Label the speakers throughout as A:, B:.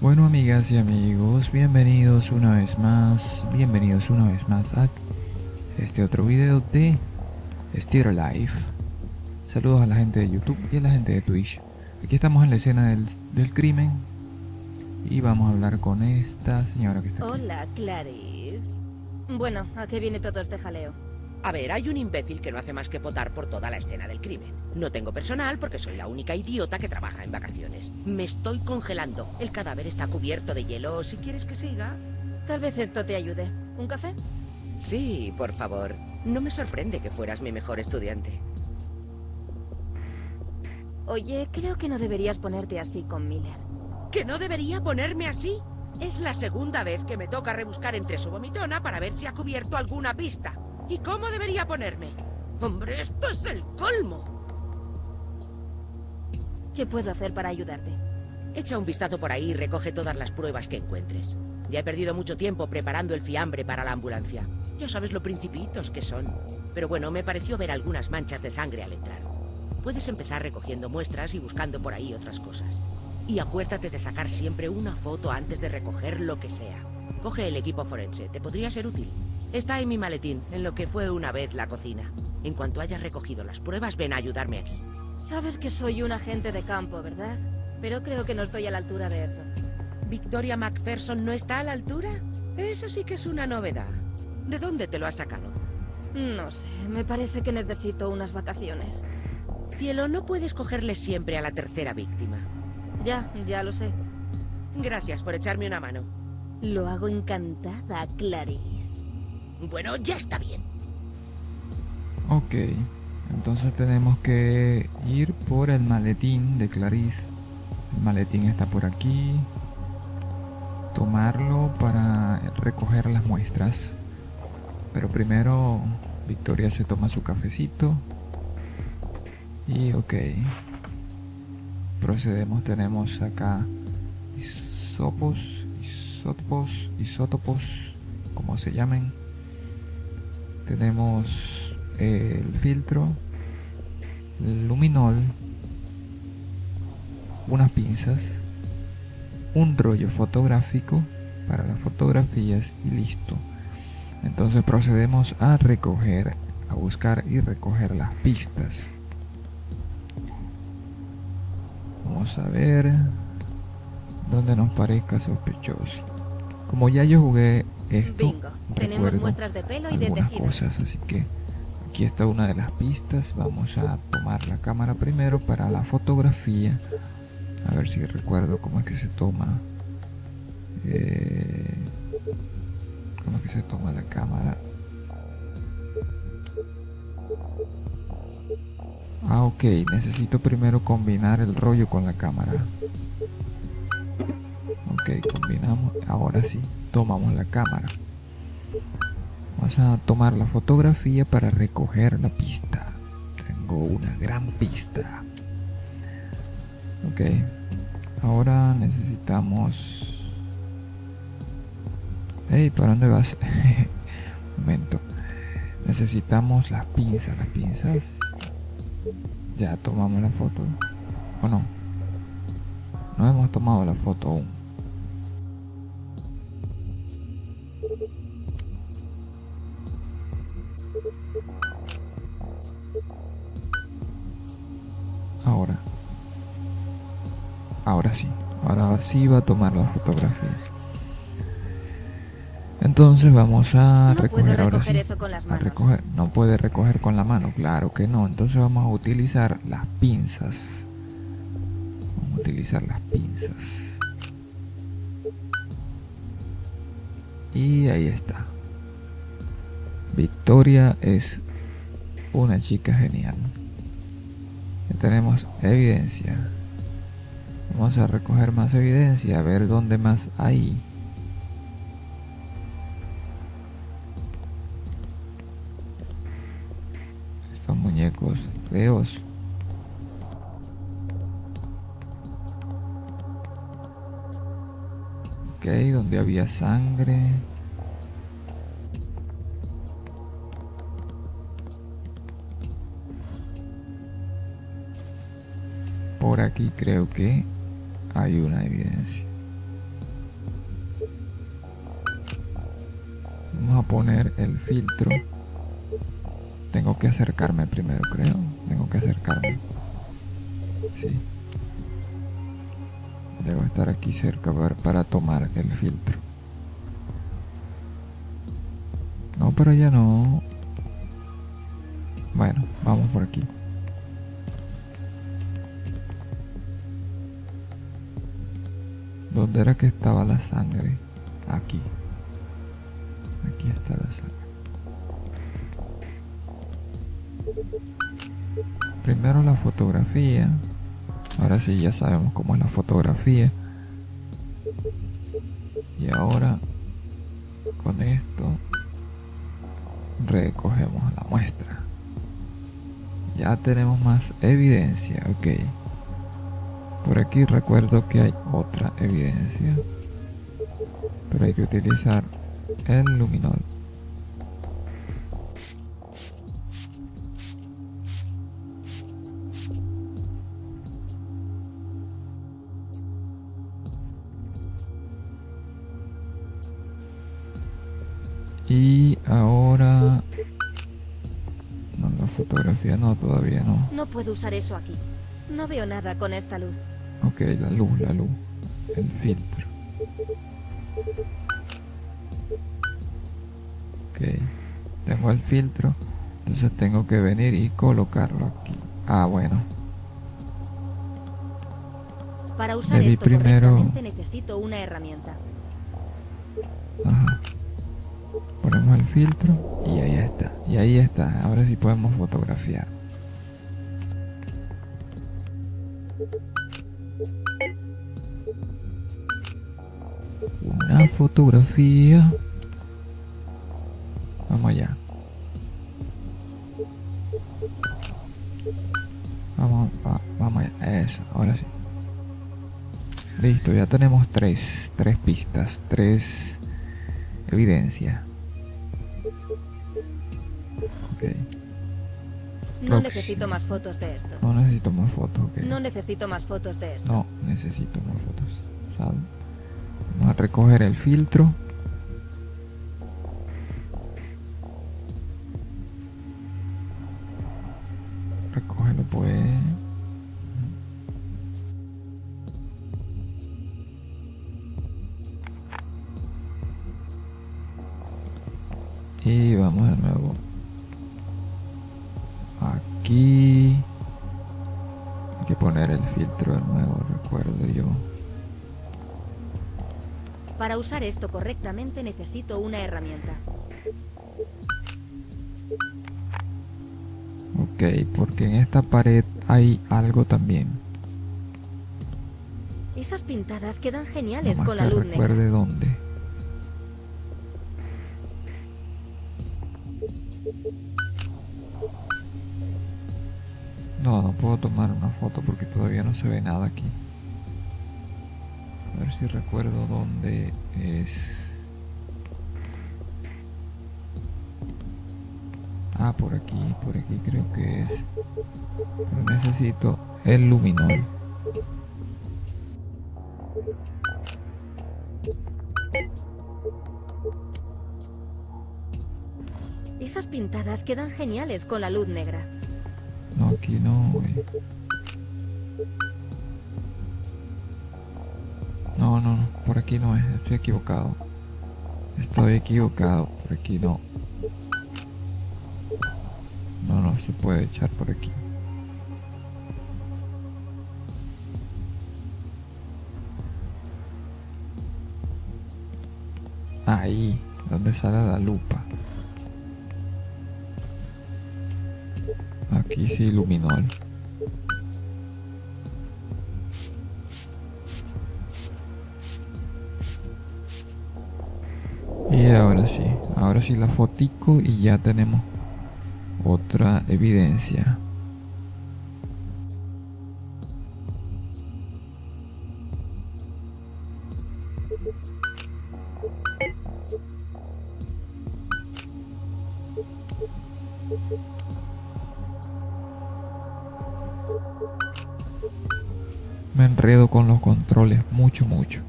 A: Bueno amigas y amigos, bienvenidos una vez más, bienvenidos una vez más a este otro video de Still Life. Saludos a la gente de YouTube y a la gente de Twitch. Aquí estamos en la escena del, del crimen y vamos a hablar con esta señora que está aquí.
B: Hola, Clarice. Bueno, ¿a qué viene todo este jaleo?
C: A ver, hay un imbécil que no hace más que potar por toda la escena del crimen. No tengo personal porque soy la única idiota que trabaja en vacaciones. Me estoy congelando. El cadáver está cubierto de hielo. Si quieres que siga...
B: Tal vez esto te ayude. ¿Un café?
C: Sí, por favor. No me sorprende que fueras mi mejor estudiante.
B: Oye, creo que no deberías ponerte así con Miller.
C: ¿Que no debería ponerme así? Es la segunda vez que me toca rebuscar entre su vomitona para ver si ha cubierto alguna pista. ¿Y cómo debería ponerme? Hombre, esto es el colmo.
B: ¿Qué puedo hacer para ayudarte?
C: Echa un vistazo por ahí y recoge todas las pruebas que encuentres. Ya he perdido mucho tiempo preparando el fiambre para la ambulancia. Ya sabes lo principitos que son. Pero bueno, me pareció ver algunas manchas de sangre al entrar. Puedes empezar recogiendo muestras y buscando por ahí otras cosas. Y acuérdate de sacar siempre una foto antes de recoger lo que sea. Coge el equipo forense, te podría ser útil. Está en mi maletín, en lo que fue una vez la cocina. En cuanto hayas recogido las pruebas, ven a ayudarme aquí.
B: Sabes que soy un agente de campo, ¿verdad? Pero creo que no estoy a la altura de eso.
C: ¿Victoria MacPherson no está a la altura? Eso sí que es una novedad. ¿De dónde te lo has sacado?
B: No sé, me parece que necesito unas vacaciones.
C: Cielo, no puedes cogerle siempre a la tercera víctima.
B: Ya, ya lo sé.
C: Gracias por echarme una mano.
B: Lo hago encantada, Clarice.
C: Bueno, ya está bien.
A: Ok, entonces tenemos que ir por el maletín de Clarice. El maletín está por aquí. Tomarlo para recoger las muestras. Pero primero Victoria se toma su cafecito. Y ok. Procedemos, tenemos acá isopos, isótopos, isótopos, como se llamen. Tenemos el filtro, el luminol, unas pinzas, un rollo fotográfico para las fotografías y listo. Entonces procedemos a recoger, a buscar y recoger las pistas. Vamos a ver donde nos parezca sospechoso. Como ya yo jugué esto,
B: Bingo. Tenemos muestras de pelo y de
A: algunas
B: tejido.
A: cosas, así que aquí está una de las pistas. Vamos a tomar la cámara primero para la fotografía. A ver si recuerdo cómo es que se toma. eh, cómo es que se toma la cámara. Ah, ok. Necesito primero combinar el rollo con la cámara. Combinamos. Ahora sí, tomamos la cámara. Vamos a tomar la fotografía para recoger la pista. Tengo una gran pista. Ok. Ahora necesitamos... Hey, ¿para dónde vas? Momento. Necesitamos las pinzas. Las pinzas. Ya tomamos la foto. ¿O no? No hemos tomado la foto aún. Ahora. Ahora sí. Ahora sí va a tomar la fotografía. Entonces vamos a
B: No puedo
A: recoger ahora
B: recoger
A: sí.
B: eso con las
A: A
B: manos.
A: recoger. No puede recoger con la mano, claro que no. Entonces vamos a utilizar las pinzas. Vamos a utilizar las pinzas. Y ahí está. Victoria es una chica genial. Ya tenemos evidencia. Vamos a recoger más evidencia, a ver dónde más hay. Estos muñecos feos. Ok, donde había sangre. Por aquí creo que hay una evidencia. Vamos a poner el filtro. Tengo que acercarme primero, creo. Tengo que acercarme. Sí. Debo estar aquí cerca para tomar el filtro. No, pero ya no. Bueno, vamos por aquí. ¿Dónde era que estaba la sangre? Aquí. Aquí está la sangre. Primero la fotografía. Ahora sí ya sabemos cómo es la fotografía. Y ahora con esto recogemos la muestra. Ya tenemos más evidencia, ok. Por aquí recuerdo que hay otra evidencia. Pero hay que utilizar el luminol. Y ahora... No, la fotografía no, todavía no.
B: No puedo usar eso aquí. No veo nada con esta luz.
A: Ok, la luz, la luz. El filtro. Ok. Tengo el filtro. Entonces tengo que venir y colocarlo aquí. Ah, bueno.
B: Para usar
A: Debí
B: esto
A: primero-
B: necesito una herramienta.
A: Ajá. Ponemos el filtro y ahí está. Y ahí está. Ahora sí podemos fotografiar. Una fotografía. Vamos allá. Vamos, va- vamos allá. Eso, ahora sí. Listo, ya tenemos tres, tres pistas, tres evidencia. Ok,
B: No necesito más fotos de esto.
A: no necesito más fotos, ok.
B: No necesito más fotos de esto.
A: No, necesito más fotos. Sal. Vamos a recoger el filtro. Recógelo pues. Y vamos de nuevo. Aquí. Hay que poner el filtro de nuevo, recuerdo yo.
B: Para usar esto correctamente necesito una herramienta.
A: Ok, porque en esta pared hay algo también.
B: Esas pintadas quedan geniales
A: Nomás
B: con la luz negra.
A: recuerde dónde. No, no puedo tomar una foto porque todavía no se ve nada aquí. A ver si recuerdo dónde es. Ah, por aquí, por aquí creo que es. Pero necesito el luminol.
B: Esas pintadas quedan geniales con la luz negra.
A: No, aquí no, güey. No, no, no, por aquí no es, estoy equivocado. Estoy equivocado, por aquí no. No, no se puede echar por aquí. Ahí, donde sale la lupa. Aquí sí iluminó. Y ahora sí, ahora sí la fotico y ya tenemos otra evidencia. Enredo con los controles mucho, mucho.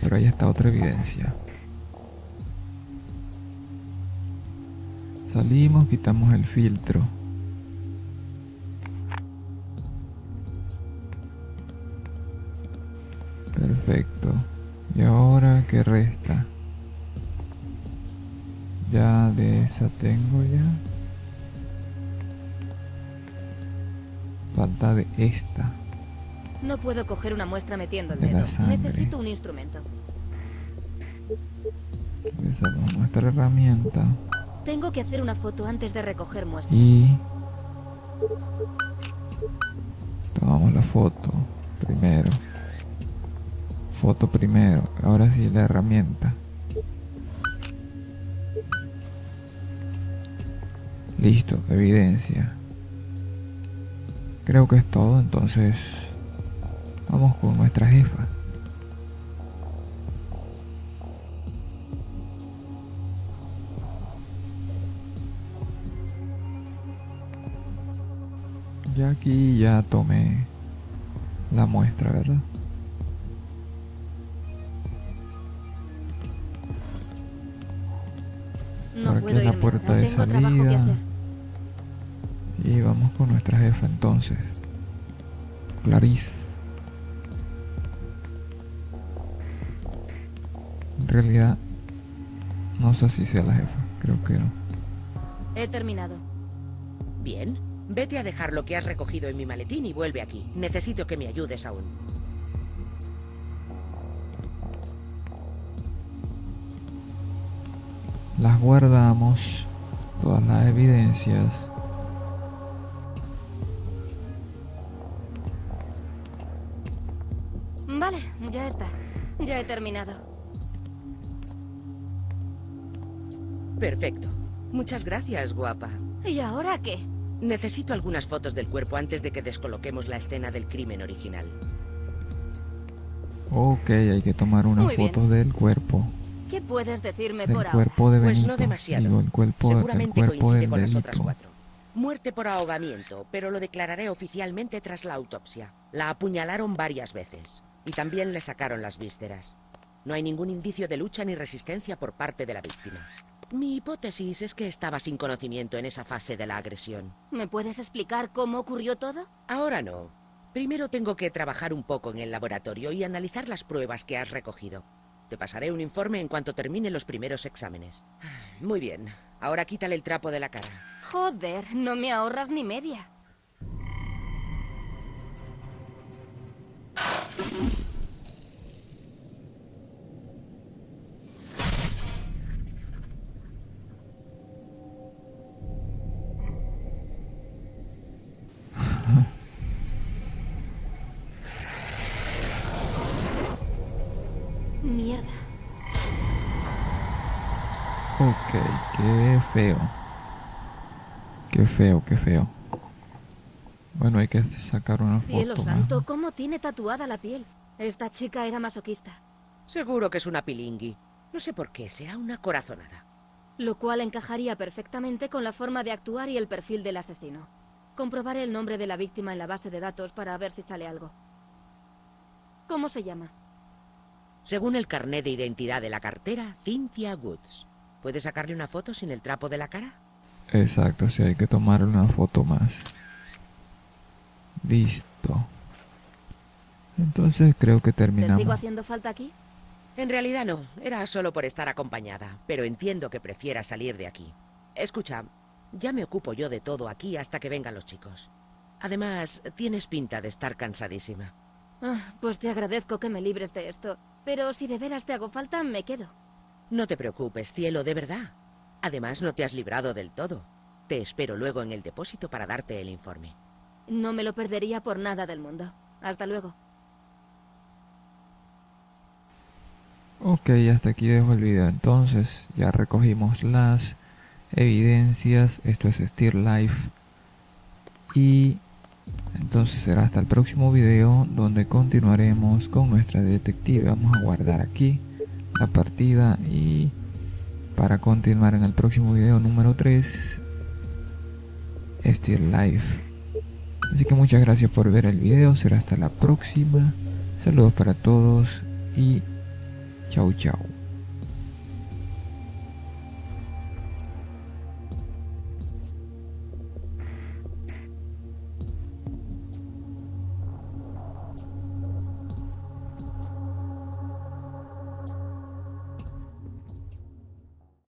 A: Pero ahí está otra evidencia. Salimos, quitamos el filtro. Perfecto. ¿Y ahora qué resta? Ya de esa tengo ya. Falta de esta.
B: No puedo coger una muestra metiendo el dedo. Necesito un instrumento.
A: Usamos nuestra herramienta.
B: Tengo que hacer una foto antes de recoger muestras.
A: Y tomamos la foto primero. Foto primero. Ahora sí la herramienta. Listo, evidencia. Creo que es todo, entonces vamos con nuestra jefa. Ya aquí ya tomé la muestra, ¿verdad?
B: No
A: Por aquí es la
B: irme.
A: puerta de salida. Y vamos con nuestra jefa entonces. Clarice. Realidad, no sé si sea la jefa. Creo que no.
B: He terminado.
C: Bien. Vete a dejar lo que has recogido en mi maletín y vuelve aquí. Necesito que me ayudes aún.
A: Las guardamos. Todas las evidencias.
B: Vale, ya está. Ya he terminado.
C: Perfecto. Muchas gracias, guapa.
B: ¿Y ahora qué?
C: Necesito algunas fotos del cuerpo antes de que descoloquemos la escena del crimen original.
A: Ok, hay que tomar una
B: Muy bien.
A: foto del cuerpo.
B: ¿Qué puedes decirme
A: Del
B: por ahora?
A: cuerpo de
C: Pues no demasiado.
A: Digo, el cuerpo, el
C: Seguramente
A: cuerpo
C: coincide
A: del
C: con las otras cuatro. Muerte por ahogamiento, pero lo declararé oficialmente tras la autopsia. La apuñalaron varias veces y también le sacaron las vísceras. No hay ningún indicio de lucha ni resistencia por parte de la víctima. Mi hipótesis es que estaba sin conocimiento en esa fase de la agresión.
B: ¿Me puedes explicar cómo ocurrió todo?
C: Ahora no. Primero tengo que trabajar un poco en el laboratorio y analizar las pruebas que has recogido. Te pasaré un informe en cuanto termine los primeros exámenes. Muy bien. Ahora quítale el trapo de la cara.
B: Joder, no me ahorras ni media.
A: Ok, qué feo. Qué feo, qué feo. Bueno, hay que sacar una
B: Cielo
A: foto. más.
B: santo, ¿cómo tiene tatuada la piel? Esta chica era masoquista.
C: Seguro que es una pilingui. No sé por qué, será una corazonada.
B: Lo cual encajaría perfectamente con la forma de actuar y el perfil del asesino. Comprobaré el nombre de la víctima en la base de datos para ver si sale algo. ¿Cómo se llama?
C: Según el carné de identidad de la cartera, Cynthia Woods. ¿Puedes sacarle una foto sin el trapo de la cara?
A: Exacto, sí, hay que tomar una foto más. Listo. Entonces creo que
B: ¿Te
A: terminamos.
B: sigo haciendo falta aquí?
C: En realidad no, era solo por estar acompañada, pero entiendo que prefieras salir de aquí. Escucha, ya me ocupo yo de todo aquí hasta que vengan los chicos. Además, tienes pinta de estar cansadísima.
B: Ah, pues te agradezco que me libres de esto. Pero si de veras te hago falta, me quedo.
C: No te preocupes, cielo, de verdad. Además, no te has librado del todo. Te espero luego en el depósito para darte el informe.
B: No me lo perdería por nada del mundo. Hasta luego.
A: Ok, hasta aquí dejo el video. Entonces, ya recogimos las evidencias. Esto es Steer Life. Y entonces será hasta el próximo video donde continuaremos con nuestra detective. Vamos a guardar aquí la partida y para continuar en el próximo video número 3 Steer Life. Así que muchas gracias por ver el video. Será hasta la próxima. Saludos para todos y Chau, chau.